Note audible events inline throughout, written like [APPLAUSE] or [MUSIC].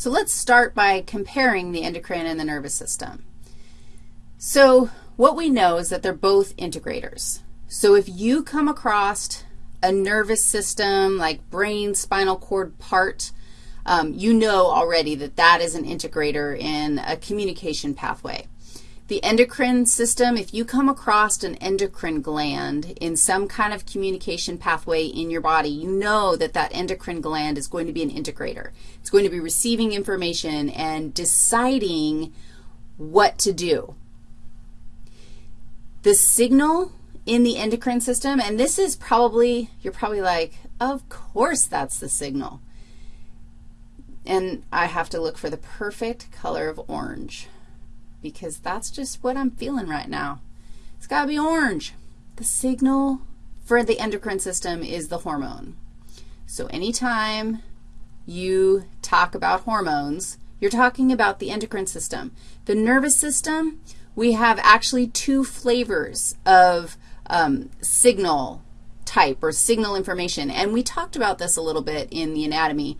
So let's start by comparing the endocrine and the nervous system. So what we know is that they're both integrators. So if you come across a nervous system like brain, spinal cord part, um, you know already that that is an integrator in a communication pathway. The endocrine system, if you come across an endocrine gland in some kind of communication pathway in your body, you know that that endocrine gland is going to be an integrator. It's going to be receiving information and deciding what to do. The signal in the endocrine system, and this is probably, you're probably like, of course that's the signal. And I have to look for the perfect color of orange because that's just what I'm feeling right now. It's got to be orange. The signal for the endocrine system is the hormone. So anytime you talk about hormones, you're talking about the endocrine system. The nervous system, we have actually two flavors of um, signal type or signal information, and we talked about this a little bit in the anatomy.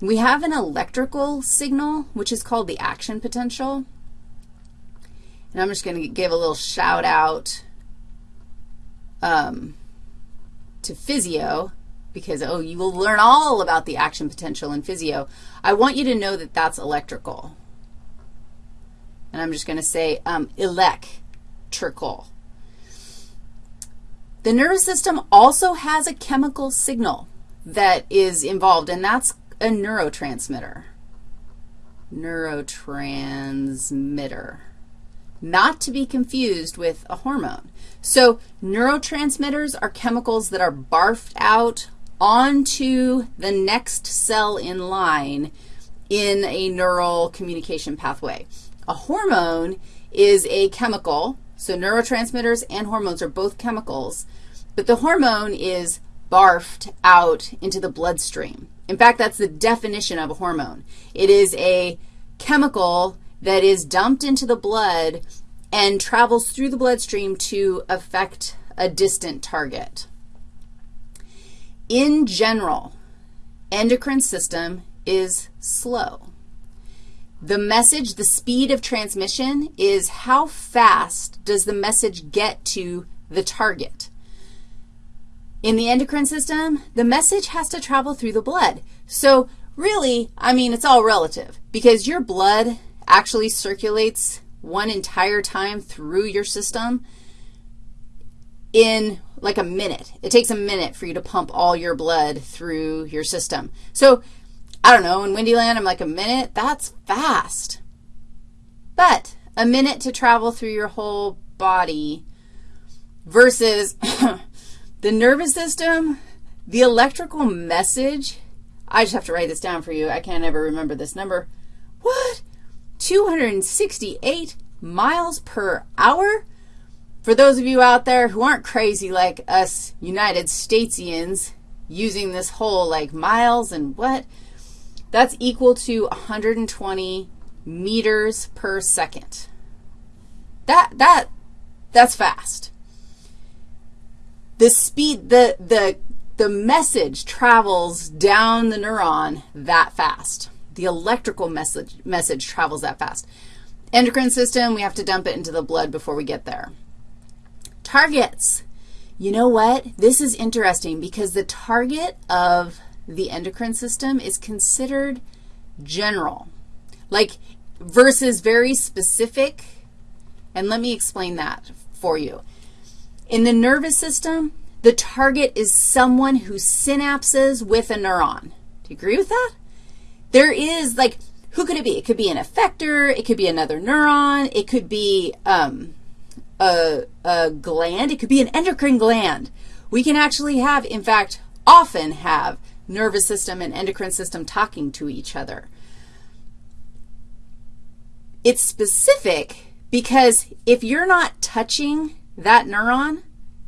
We have an electrical signal, which is called the action potential. And I'm just going to give a little shout out um, to physio because, oh, you will learn all about the action potential in physio. I want you to know that that's electrical. And I'm just going to say um, electrical. The nervous system also has a chemical signal that is involved, and that's a neurotransmitter. Neurotransmitter not to be confused with a hormone. So neurotransmitters are chemicals that are barfed out onto the next cell in line in a neural communication pathway. A hormone is a chemical, so neurotransmitters and hormones are both chemicals, but the hormone is barfed out into the bloodstream. In fact, that's the definition of a hormone. It is a chemical that is dumped into the blood and travels through the bloodstream to affect a distant target. In general, endocrine system is slow. The message, the speed of transmission is how fast does the message get to the target. In the endocrine system, the message has to travel through the blood. So really, I mean, it's all relative because your blood actually circulates one entire time through your system in like a minute. It takes a minute for you to pump all your blood through your system. So, I don't know, in Windyland, I'm like a minute. That's fast. But a minute to travel through your whole body versus [COUGHS] the nervous system, the electrical message, I just have to write this down for you. I can't ever remember this number. What? 268 miles per hour? For those of you out there who aren't crazy like us United Statesians using this whole like miles and what, that's equal to 120 meters per second. That, that, that's fast. The speed, the, the, the message travels down the neuron that fast. The electrical message, message travels that fast. Endocrine system, we have to dump it into the blood before we get there. Targets. You know what? This is interesting because the target of the endocrine system is considered general, like versus very specific. And let me explain that for you. In the nervous system, the target is someone who synapses with a neuron. Do you agree with that? There is, like, who could it be? It could be an effector. It could be another neuron. It could be um, a, a gland. It could be an endocrine gland. We can actually have, in fact, often have nervous system and endocrine system talking to each other. It's specific because if you're not touching that neuron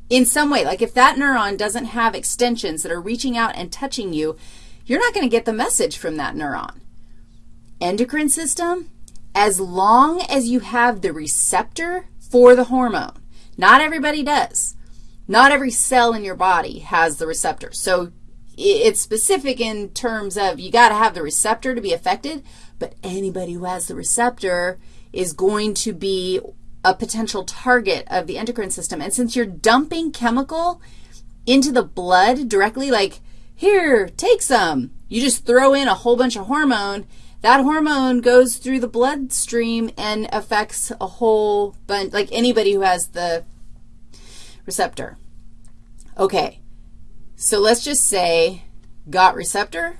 in some way, like if that neuron doesn't have extensions that are reaching out and touching you, you're not going to get the message from that neuron. Endocrine system, as long as you have the receptor for the hormone. Not everybody does. Not every cell in your body has the receptor. So it's specific in terms of you got to have the receptor to be affected, but anybody who has the receptor is going to be a potential target of the endocrine system. And since you're dumping chemical into the blood directly, like, here, take some, you just throw in a whole bunch of hormone, that hormone goes through the bloodstream and affects a whole bunch, like anybody who has the receptor. Okay, so let's just say got receptor.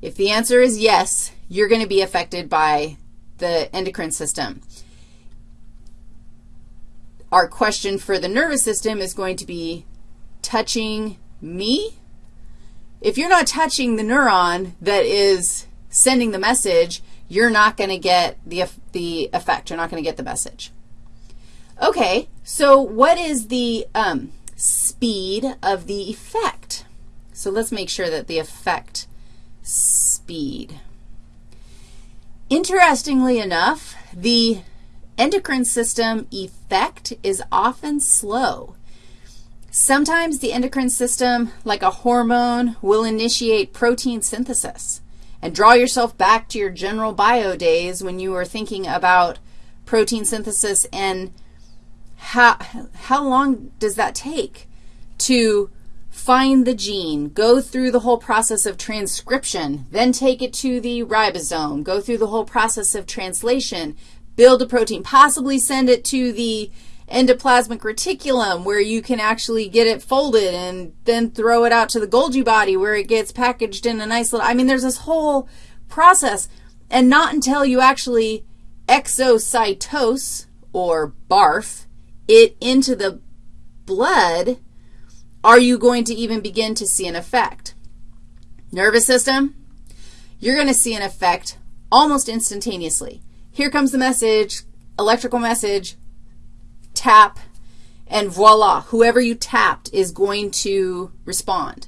If the answer is yes, you're going to be affected by the endocrine system. Our question for the nervous system is going to be touching me. If you're not touching the neuron that is sending the message, you're not going to get the, the effect. You're not going to get the message. Okay, so what is the um, speed of the effect? So let's make sure that the effect speed. Interestingly enough, the endocrine system effect is often slow. Sometimes the endocrine system, like a hormone, will initiate protein synthesis. And draw yourself back to your general bio days when you were thinking about protein synthesis and how, how long does that take to find the gene, go through the whole process of transcription, then take it to the ribosome, go through the whole process of translation, build a protein, possibly send it to the endoplasmic reticulum where you can actually get it folded and then throw it out to the Golgi body where it gets packaged in a nice little, I mean, there's this whole process. And not until you actually exocytose or barf it into the blood are you going to even begin to see an effect. Nervous system, you're going to see an effect almost instantaneously. Here comes the message, electrical message, tap, and voila, whoever you tapped is going to respond.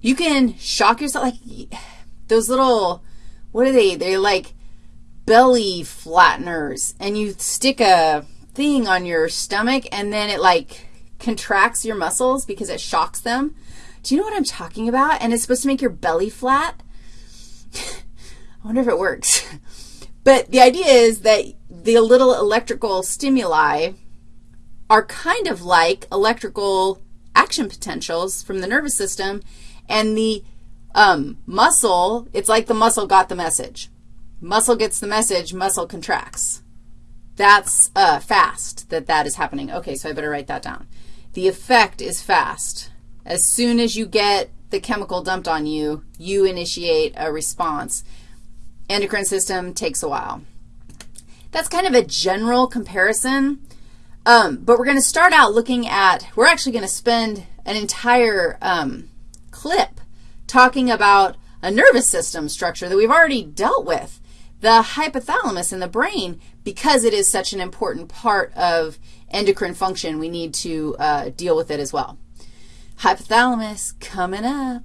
You can shock yourself, like those little, what are they? They're like belly flatteners, and you stick a thing on your stomach, and then it like contracts your muscles because it shocks them. Do you know what I'm talking about? And it's supposed to make your belly flat. [LAUGHS] I wonder if it works. [LAUGHS] But the idea is that the little electrical stimuli are kind of like electrical action potentials from the nervous system, and the um, muscle, it's like the muscle got the message. Muscle gets the message, muscle contracts. That's uh, fast that that is happening. Okay, so I better write that down. The effect is fast. As soon as you get the chemical dumped on you, you initiate a response. Endocrine system takes a while. That's kind of a general comparison, um, but we're going to start out looking at, we're actually going to spend an entire um, clip talking about a nervous system structure that we've already dealt with, the hypothalamus in the brain, because it is such an important part of endocrine function, we need to uh, deal with it as well. Hypothalamus coming up.